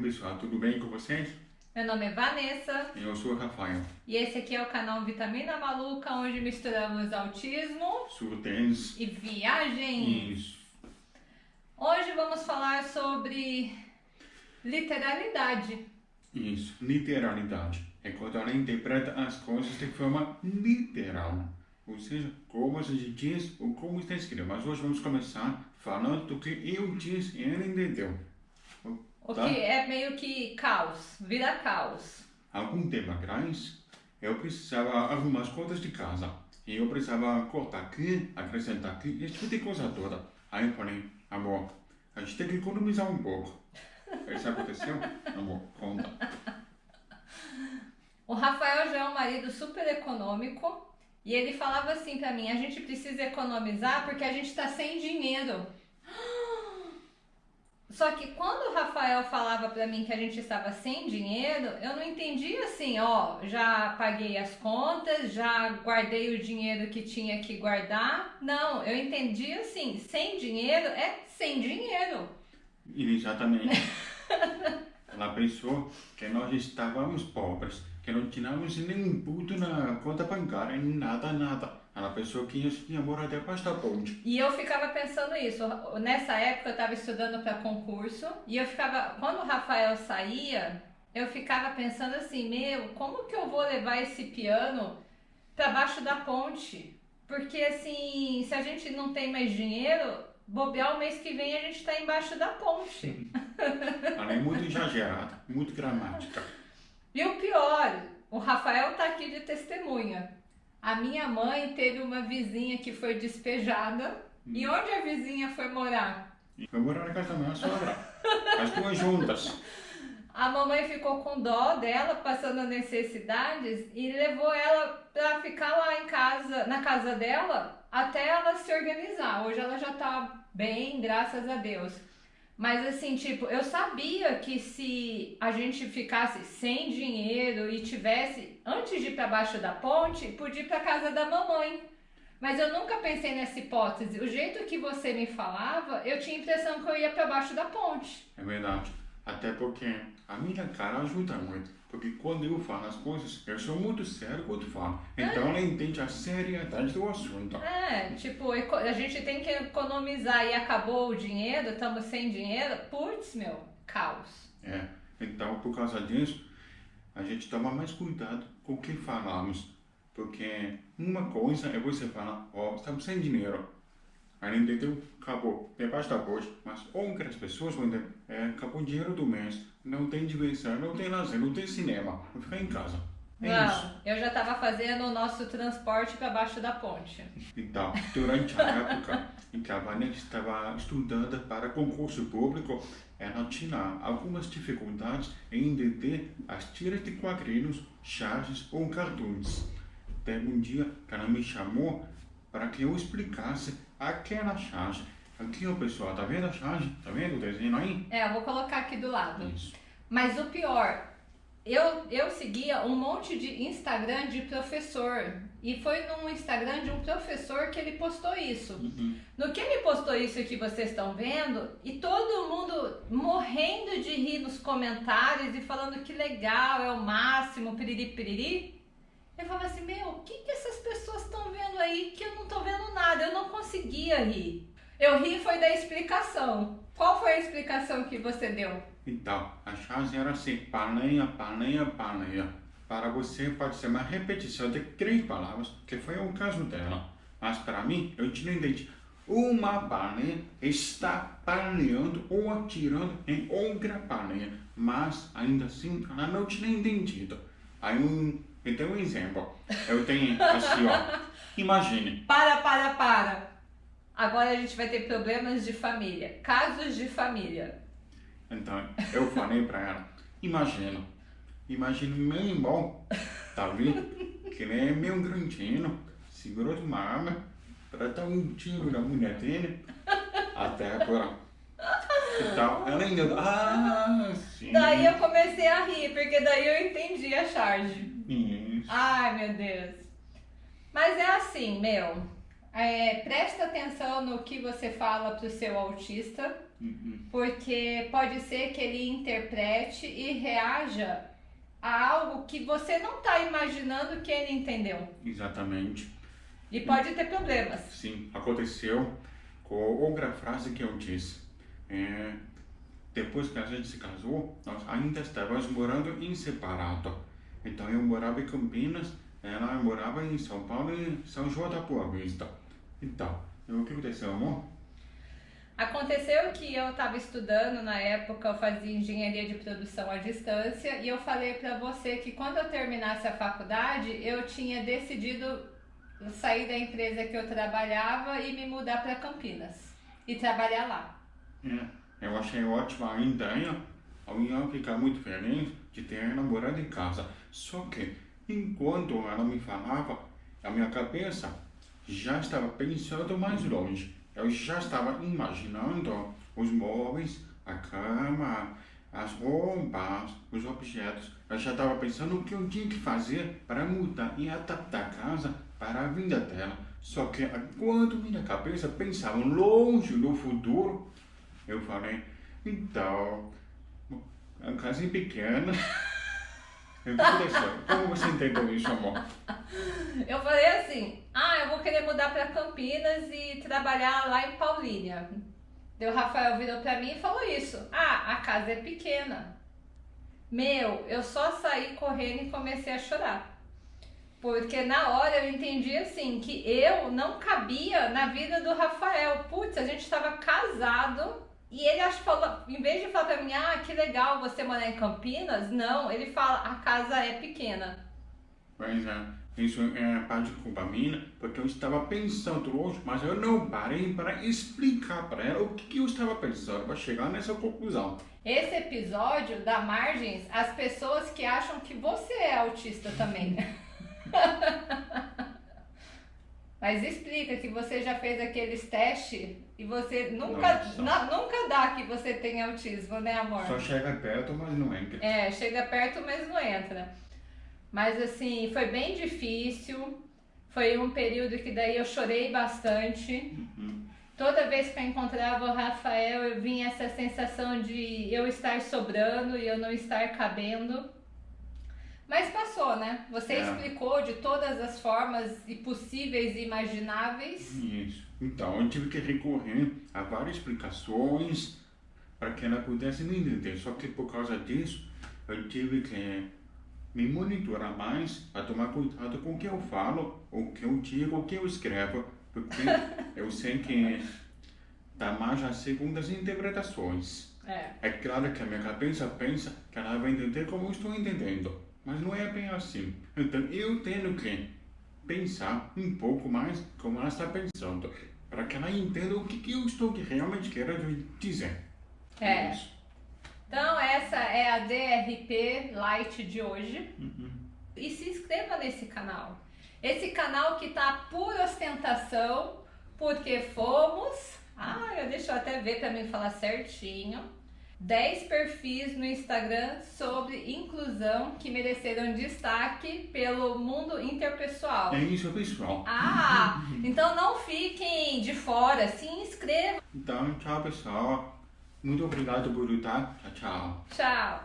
pessoal, tudo bem com vocês? Meu nome é Vanessa Eu sou o Rafael. e esse aqui é o canal Vitamina Maluca, onde misturamos autismo Surtens. e viagem. Isso. Hoje vamos falar sobre literalidade. Isso. Literalidade. É quando ela interpreta as coisas de forma literal. Ou seja, como a gente diz ou como está escrito. Mas hoje vamos começar falando do que eu disse e ela entendeu. O Tá. que é meio que caos, vira caos. Algum tempo atrás, eu precisava arrumar as contas de casa. E eu precisava cortar aqui, acrescentar aqui, esse tipo de coisa toda. Aí eu falei, amor, a gente tem que economizar um pouco. Isso aconteceu? Amor, conta. O Rafael já é um marido super econômico e ele falava assim pra mim: a gente precisa economizar porque a gente tá sem dinheiro. Só que quando o Rafael falava pra mim que a gente estava sem dinheiro, eu não entendia assim, ó, já paguei as contas, já guardei o dinheiro que tinha que guardar. Não, eu entendia assim, sem dinheiro é sem dinheiro. Exatamente. Ela pensou que nós estávamos pobres, que não tínhamos nenhum puto na conta bancária, nada, nada. Ela pensou que a gente ia morar debaixo da ponte. E eu ficava pensando isso. Nessa época eu estava estudando para concurso e eu ficava, quando o Rafael saía, eu ficava pensando assim, meu, como que eu vou levar esse piano para baixo da ponte? Porque assim, se a gente não tem mais dinheiro, bobear o mês que vem a gente está embaixo da ponte. Ela é muito exagerada, muito gramática. E o pior, o Rafael tá aqui de testemunha. A minha mãe teve uma vizinha que foi despejada. E onde a vizinha foi morar? Foi morar na casa da minha sogra. As duas juntas. A mamãe ficou com dó dela, passando necessidades, e levou ela pra ficar lá em casa, na casa dela, até ela se organizar. Hoje ela já tá bem, graças a Deus. Mas assim, tipo, eu sabia que se a gente ficasse sem dinheiro e tivesse, antes de ir pra baixo da ponte, podia ir pra casa da mamãe. Mas eu nunca pensei nessa hipótese. O jeito que você me falava, eu tinha a impressão que eu ia pra baixo da ponte. É verdade. Até porque a minha cara ajuda muito. Porque quando eu falo as coisas, eu sou muito sério quando falo. Então ela entende a seriedade do assunto. É, tipo, a gente tem que economizar e acabou o dinheiro, estamos sem dinheiro. Putz, meu, caos. É. Então, por causa disso, a gente toma mais cuidado com o que falamos. Porque uma coisa é você falar, ó, estamos sem dinheiro. Aí entendeu? Acabou. Debaixo da ponte. Mas outras pessoas vão entender, é, acabou o dinheiro do mês. Não tem diversão, não tem lazer, não tem cinema. Vou ficar em casa. É isso. Não, eu já tava fazendo o nosso transporte para baixo da ponte. Então, durante a época em que a Vanessa estava estudando para concurso público, ela tinha algumas dificuldades em entender as tiras de quadrinhos, charges ou cartoons. Teve um dia que ela me chamou para que eu explicasse aquela charge. Aqui, ó, pessoal, tá vendo a charge? Tá vendo o desenho aí? É, eu vou colocar aqui do lado. Isso. Mas o pior, eu, eu seguia um monte de Instagram de professor. E foi num Instagram de um professor que ele postou isso. Uhum. No que ele postou isso que vocês estão vendo, e todo mundo morrendo de rir nos comentários e falando que legal, é o máximo, piriri piriri. Eu falava assim, meu, o que, que essas pessoas estão vendo aí que eu não tô vendo nada? Eu não conseguia rir. Eu ri foi da explicação. Qual foi a explicação que você deu? Então, a charge era assim, paneia, paneia, paneia. Para você pode ser uma repetição de três palavras, que foi o caso dela. Mas para mim, eu tinha entendido. Uma paneia está paneando ou atirando em outra paneia. Mas, ainda assim, ela não tinha entendido. Aí, um, eu tenho um exemplo. Eu tenho assim, ó. Imagine, Para, para, para. Agora a gente vai ter problemas de família, casos de família. Então, eu falei pra ela, imagina, imagina meu irmão, Davi, que ele é meio grandinho, segurou de uma arma pra dar um tiro na mulher dele, até agora. Então, ela ainda, ah, sim, Daí eu comecei a rir, porque daí eu entendi a charge. Isso. Ai, meu Deus. Mas é assim, meu. É, presta atenção no que você fala pro seu autista Uhum. Porque pode ser que ele interprete e reaja a algo que você não está imaginando que ele entendeu. Exatamente. E pode ter problemas. Sim, aconteceu com outra frase que eu disse. É, depois que a gente se casou, nós ainda estávamos morando em separado. Então eu morava em Campinas, ela morava em São Paulo e São João da Boa Vista. Então, o que aconteceu, amor? Aconteceu que eu estava estudando na época, eu fazia engenharia de produção à distância e eu falei para você que quando eu terminasse a faculdade eu tinha decidido sair da empresa que eu trabalhava e me mudar para Campinas e trabalhar lá. É, eu achei ótima a ideia. Eu ia ficar muito feliz de ter ela morando em casa. Só que, enquanto ela me falava, a minha cabeça já estava pensando mais longe. Eu já estava imaginando os móveis, a cama, as roupas, os objetos. Eu já estava pensando o que eu tinha que fazer para mudar e adaptar a casa para a vinda dela. Só que quando minha cabeça pensava longe no futuro, eu falei, então, é pequena. Eu Como você entendeu isso, amor? Eu falei assim, ah, eu vou querer mudar para Campinas e trabalhar lá em Paulínia. Deu Rafael virou para mim e falou isso. Ah, a casa é pequena. Meu, eu só saí correndo e comecei a chorar. Porque na hora eu entendi assim que eu não cabia na vida do Rafael. Putz, a gente estava casado e ele acho falou, em vez de falar pra mim, ah, que legal você morar em Campinas, não, ele fala, a casa é pequena. Pois é, isso é parte de culpa minha, porque eu estava pensando hoje, mas eu não parei para explicar para ela o que eu estava pensando para chegar nessa conclusão. Esse episódio dá margens às pessoas que acham que você é autista também. Mas explica que você já fez aqueles testes e você nunca, nunca dá que você tem autismo, né, amor? Só chega perto, mas não entra. É, chega perto, mas não entra. Mas assim, foi bem difícil. Foi um período que daí eu chorei bastante. Uhum. Toda vez que eu encontrava o Rafael, eu vinha essa sensação de eu estar sobrando e eu não estar cabendo. Mas passou, né? Você é. explicou de todas as formas e possíveis e imagináveis. Isso. Então, eu tive que recorrer a várias explicações para que ela pudesse me entender. Só que por causa disso, eu tive que me monitorar mais para tomar cuidado com o que eu falo, o que eu digo, o que eu escrevo, porque eu sei que dá mais a segundas interpretações. É. é claro que a minha cabeça pensa que ela vai entender como eu estou entendendo. Mas não é bem assim. Então eu tenho que pensar um pouco mais como ela está pensando, para que ela entenda o que, que eu estou realmente querendo dizer. É. Então essa é a DRP Light de hoje. Uhum. E se inscreva nesse canal. Esse canal que está por ostentação, porque fomos... Ah, eu deixo eu até ver para mim falar certinho 10 perfis no Instagram sobre inclusão que mereceram destaque pelo mundo interpessoal. É isso, pessoal. Ah, então não fiquem de fora, se inscrevam. Então, tchau, pessoal. Muito obrigado por. Tchau, tchau. Tchau.